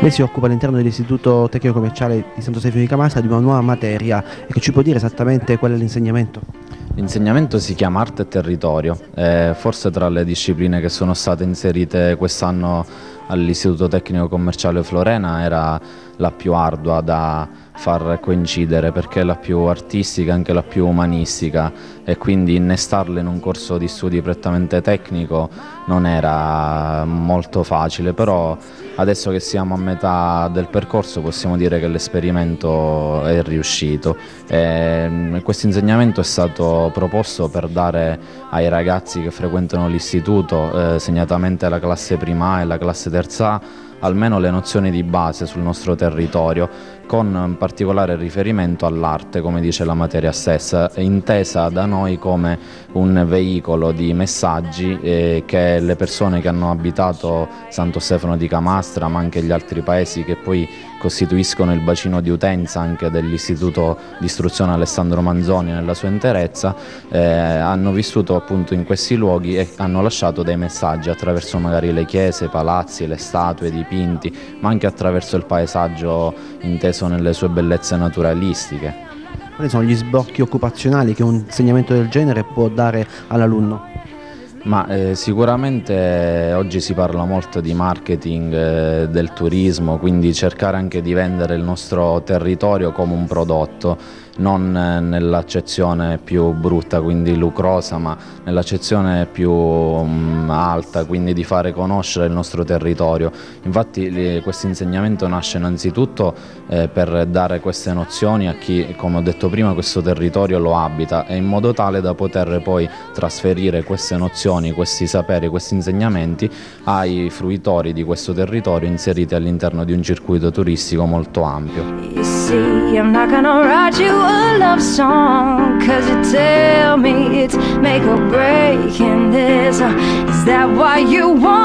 Lei si occupa all'interno dell'Istituto Tecnico Commerciale di Santo Stefano di Camastra di una nuova materia e che ci può dire esattamente qual è l'insegnamento? L'insegnamento si chiama Arte e Territorio, e forse tra le discipline che sono state inserite quest'anno all'Istituto Tecnico Commerciale Florena era la più ardua da far coincidere perché è la più artistica, anche la più umanistica e quindi innestarla in un corso di studi prettamente tecnico non era molto facile, però adesso che siamo a metà del percorso possiamo dire che l'esperimento è riuscito. Questo insegnamento è stato proposto per dare ai ragazzi che frequentano l'istituto, eh, segnatamente la classe prima e la classe terza A, almeno le nozioni di base sul nostro territorio, con particolare riferimento all'arte, come dice la materia stessa, intesa da noi come un veicolo di messaggi eh, che le persone che hanno abitato Santo Stefano di Camastra, ma anche gli altri paesi che poi costituiscono il bacino di utenza anche dell'Istituto di Istruzione Alessandro Manzoni nella sua interezza, eh, hanno vissuto appunto in questi luoghi e hanno lasciato dei messaggi attraverso magari le chiese, i palazzi, le statue, i dipinti, ma anche attraverso il paesaggio inteso nelle sue bellezze naturalistiche. Quali sono gli sbocchi occupazionali che un insegnamento del genere può dare all'alunno? Ma eh, sicuramente oggi si parla molto di marketing eh, del turismo, quindi cercare anche di vendere il nostro territorio come un prodotto non nell'accezione più brutta, quindi lucrosa, ma nell'accezione più um, alta, quindi di fare conoscere il nostro territorio. Infatti questo insegnamento nasce innanzitutto eh, per dare queste nozioni a chi, come ho detto prima, questo territorio lo abita e in modo tale da poter poi trasferire queste nozioni, questi saperi, questi insegnamenti ai fruitori di questo territorio inseriti all'interno di un circuito turistico molto ampio. See, I'm not gonna write you a love song Cause you tell me it's make or break in this uh, Is that why you song?